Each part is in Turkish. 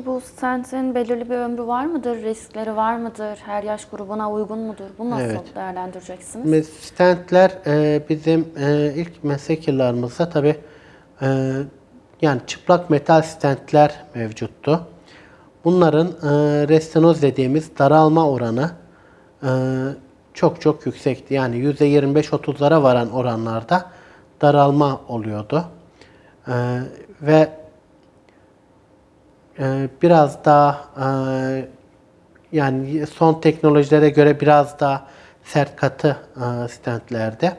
Peki bu stentin belirli bir ömrü var mıdır? Riskleri var mıdır? Her yaş grubuna uygun mudur? Bunu nasıl Evet. değerlendireceksiniz? Stentler e, bizim e, ilk meslek yıllarımızda tabi yani çıplak metal stentler mevcuttu. Bunların e, restenoz dediğimiz daralma oranı e, çok çok yüksekti. Yani %25-30'lara varan oranlarda daralma oluyordu. E, ve e, biraz daha e, yani son teknolojilere göre biraz daha sert katı e, stentlerde.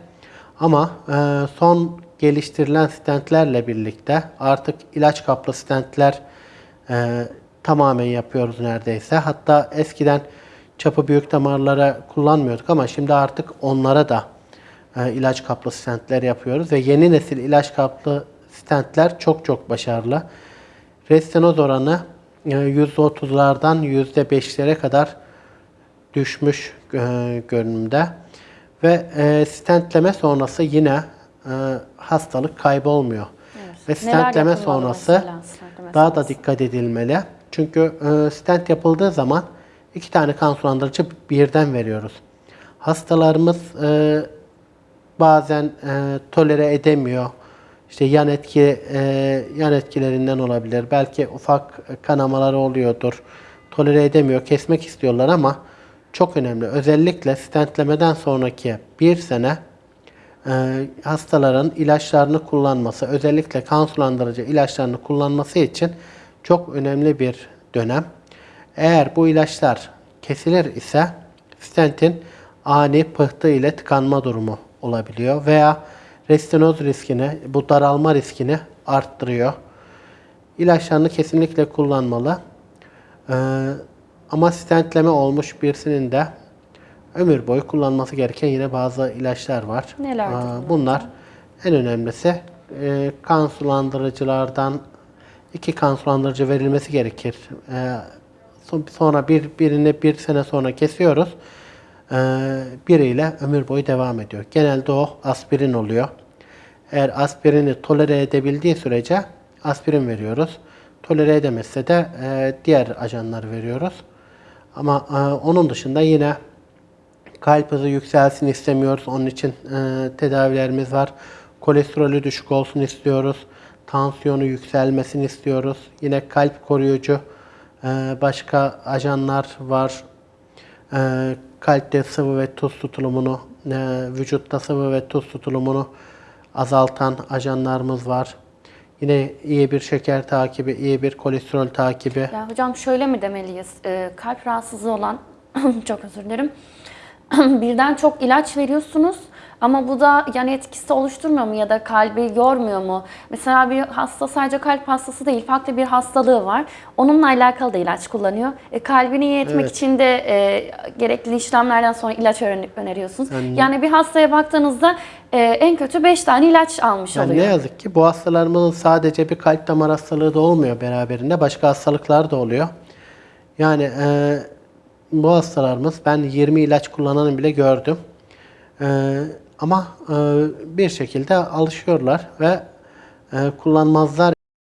Ama e, son geliştirilen stentlerle birlikte artık ilaç kaplı stentler tamamen yapıyoruz neredeyse. Hatta eskiden çapı büyük damarlara kullanmıyorduk ama şimdi artık onlara da ilaç kaplı stentler yapıyoruz ve yeni nesil ilaç kaplı stentler çok çok başarılı. Restenoz oranı e, %30'lardan %5'lere kadar düşmüş e, görünümde. Ve e, stentleme sonrası yine e, hastalık kaybolmuyor. Ve Neler stentleme sonrası mesela stentleme daha da dikkat edilmeli. Çünkü e, stent yapıldığı zaman iki tane kan sulandırıcı birden veriyoruz. Hastalarımız e, bazen e, tolere edemiyor. İşte yan etki e, yan etkilerinden olabilir. Belki ufak kanamaları oluyordur. Tolere edemiyor, kesmek istiyorlar ama çok önemli. Özellikle stentlemeden sonraki bir sene e, hastaların ilaçlarını kullanması, özellikle kan sulandırıcı ilaçlarını kullanması için çok önemli bir dönem. Eğer bu ilaçlar kesilir ise stentin ani pıhtı ile tıkanma durumu olabiliyor veya restenoz riskini, bu daralma riskini arttırıyor. İlaçlarını kesinlikle kullanmalı. Ee, ama stentleme olmuş birisinin de ömür boyu kullanması gereken yine bazı ilaçlar var. Nelerdir Ee, bunlar bunlar en önemlisi e, kan sulandırıcılardan iki kan sulandırıcı verilmesi gerekir. Son- sonra bir birini bir sene sonra kesiyoruz. Ee, biriyle ömür boyu devam ediyor. Genelde o aspirin oluyor. Eğer aspirini tolere edebildiği sürece aspirin veriyoruz. Tolere edemezse de e, diğer ajanları veriyoruz. Ama e, onun dışında yine kalp hızı yükselsin istemiyoruz. Onun için e, tedavilerimiz var. Kolesterolü düşük olsun istiyoruz. Tansiyonu yükselmesini istiyoruz. Yine kalp koruyucu e, başka ajanlar var. E, kalpte sıvı ve tuz tutulumunu, e, vücutta sıvı ve tuz tutulumunu azaltan ajanlarımız var. Yine iyi bir şeker takibi, iyi bir kolesterol takibi. Ya hocam şöyle mi demeliyiz? Ee, kalp rahatsızlığı olan, çok özür dilerim, birden çok ilaç veriyorsunuz ama bu da yan etkisi oluşturmuyor mu ya da kalbi yormuyor mu? Mesela bir hasta sadece kalp hastası değil, farklı bir hastalığı var. Onunla alakalı da ilaç kullanıyor. E, kalbini iyi etmek Evet. için de e, gerekli işlemlerden sonra ilaç öner- öneriyorsunuz. Yani- Yani bir hastaya baktığınızda e, en kötü 5 tane ilaç almış Yani oluyor. ne yazık ki bu hastalarımızın sadece bir kalp damar hastalığı da olmuyor beraberinde. Başka hastalıklar da oluyor. Yani e, bu hastalarımız ben 20 ilaç kullananı bile gördüm. E, ama e, bir şekilde alışıyorlar ve e, kullanmazlar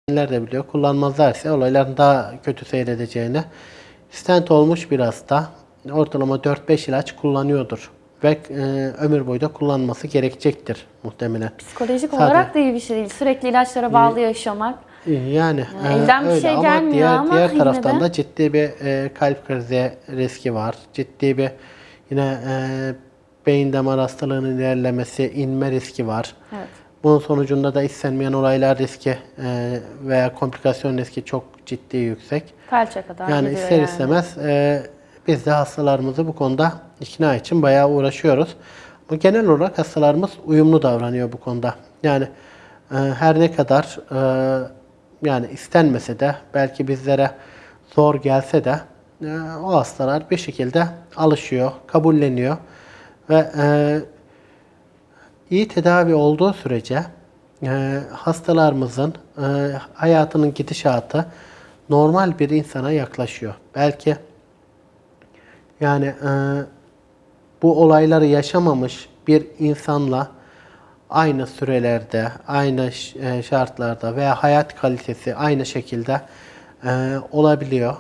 Dinler de biliyor. Kullanmazlar ise olayların daha kötü seyredeceğini. Stent olmuş bir hasta ortalama 4-5 ilaç kullanıyordur. Ve e, ömür boyu da kullanması gerekecektir muhtemelen. Psikolojik Sadece- olarak da iyi bir şey değil. Sürekli ilaçlara bağlı yaşamak. Yani, Yani e, elden bir öyle şey ama gelmiyor diğer, ama diğer taraftan de- da ciddi bir e, kalp krizi riski var. Ciddi bir yine e, beyin damar hastalığının ilerlemesi, inme riski var. Evet. Bunun sonucunda da istenmeyen olaylar riski e, veya komplikasyon riski çok ciddi yüksek. Felçe kadar Yani gidiyor ister yani. istemez e, biz de hastalarımızı bu konuda ikna için bayağı uğraşıyoruz. Ama genel olarak hastalarımız uyumlu davranıyor bu konuda. Yani e, her ne kadar e, yani istenmese de belki bizlere zor gelse de e, o hastalar bir şekilde alışıyor, kabulleniyor ve e, iyi tedavi olduğu sürece e, hastalarımızın e, hayatının gidişatı normal bir insana yaklaşıyor. Belki yani e, bu olayları yaşamamış bir insanla aynı sürelerde, aynı e, şartlarda veya hayat kalitesi aynı şekilde e, olabiliyor.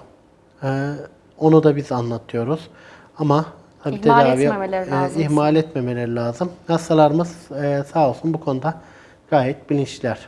E, onu da biz anlatıyoruz. Ama tabii İhmal tedavi etmemeleri e, lazım. ihmal etmemeleri lazım. Hastalarımız e, sağ olsun bu konuda gayet bilinçliler.